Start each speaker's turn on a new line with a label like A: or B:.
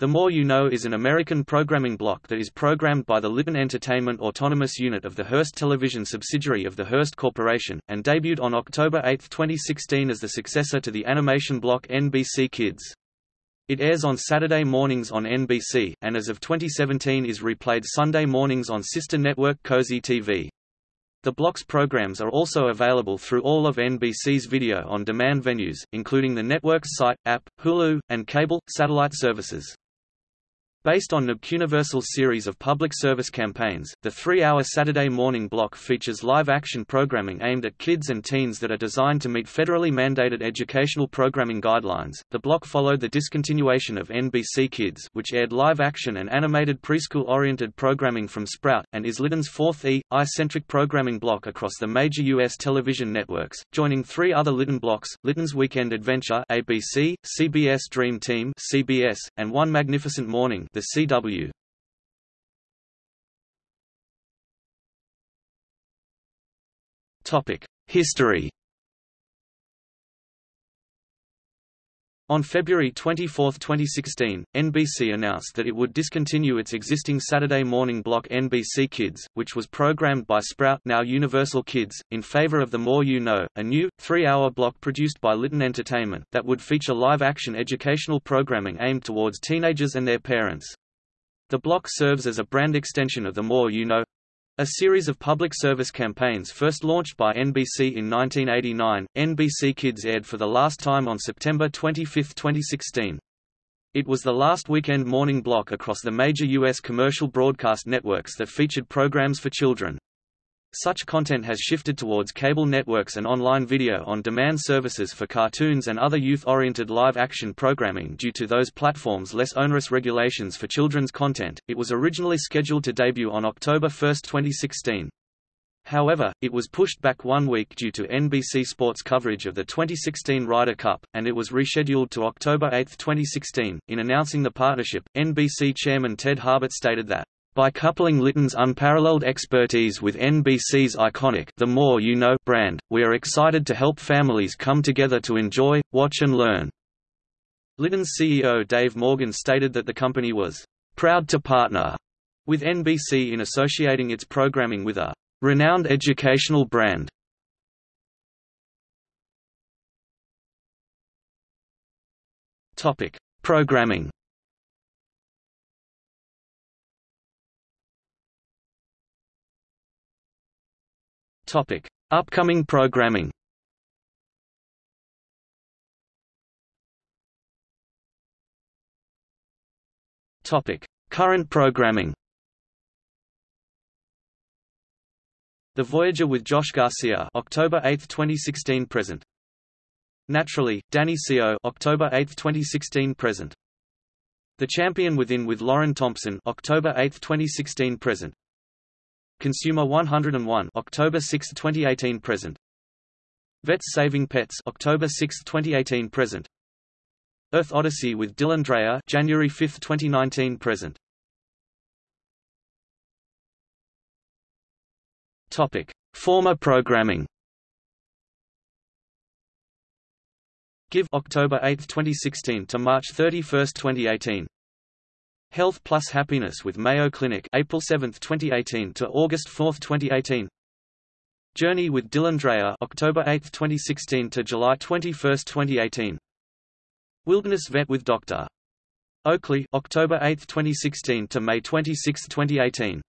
A: The More You Know is an American programming block that is programmed by the Litton Entertainment Autonomous Unit of the Hearst Television subsidiary of the Hearst Corporation, and debuted on October 8, 2016 as the successor to the animation block NBC Kids. It airs on Saturday mornings on NBC, and as of 2017 is replayed Sunday mornings on sister network Cozi TV. The block's programs are also available through all of NBC's video-on-demand venues, including the network's site, app, Hulu, and cable, satellite services. Based on NBCUniversal's series of public service campaigns, the three-hour Saturday morning block features live-action programming aimed at kids and teens that are designed to meet federally mandated educational programming guidelines. The block followed the discontinuation of NBC Kids, which aired live-action and animated preschool-oriented programming from Sprout, and is Litton's fourth E, I-centric programming block across the major U.S. television networks, joining three other Litton blocks, Litton's Weekend Adventure ABC, CBS Dream Team CBS, and One Magnificent Morning the CW. Topic: History. On February 24, 2016, NBC announced that it would discontinue its existing Saturday morning block NBC Kids, which was programmed by Sprout now Universal Kids, in favor of The More You Know, a new, three-hour block produced by Litton Entertainment, that would feature live-action educational programming aimed towards teenagers and their parents. The block serves as a brand extension of The More You Know, a series of public service campaigns first launched by NBC in 1989, NBC Kids aired for the last time on September 25, 2016. It was the last weekend morning block across the major U.S. commercial broadcast networks that featured programs for children. Such content has shifted towards cable networks and online video-on-demand services for cartoons and other youth-oriented live-action programming due to those platforms' less onerous regulations for children's content. It was originally scheduled to debut on October 1, 2016. However, it was pushed back one week due to NBC Sports coverage of the 2016 Ryder Cup, and it was rescheduled to October 8, 2016. In announcing the partnership, NBC chairman Ted Harbert stated that by coupling Litton's unparalleled expertise with NBC's iconic The More You Know brand, we are excited to help families come together to enjoy, watch and learn. Litton's CEO Dave Morgan stated that the company was proud to partner with NBC in associating its programming with a renowned educational brand. Topic: Programming Topic: Upcoming programming. Topic: Current programming. The Voyager with Josh Garcia, October 8, 2016 present. Naturally, Danny Seo, October 8, 2016 present. The Champion Within with Lauren Thompson, October 8, 2016 present. Consumer 101 October 6, 2018 present. Vets Saving Pets October 6, 2018 present. Earth Odyssey with Dylan Dreyer January 5, 2019 present. Topic: Former programming. Give October 8, 2016 to March 31, 2018. Health Plus Happiness with Mayo Clinic April 7, 2018 to August 4, 2018 Journey with Dylan Dreyer October 8, 2016 to July 21, 2018 Wilderness Vet with Dr. Oakley October 8, 2016 to May 26, 2018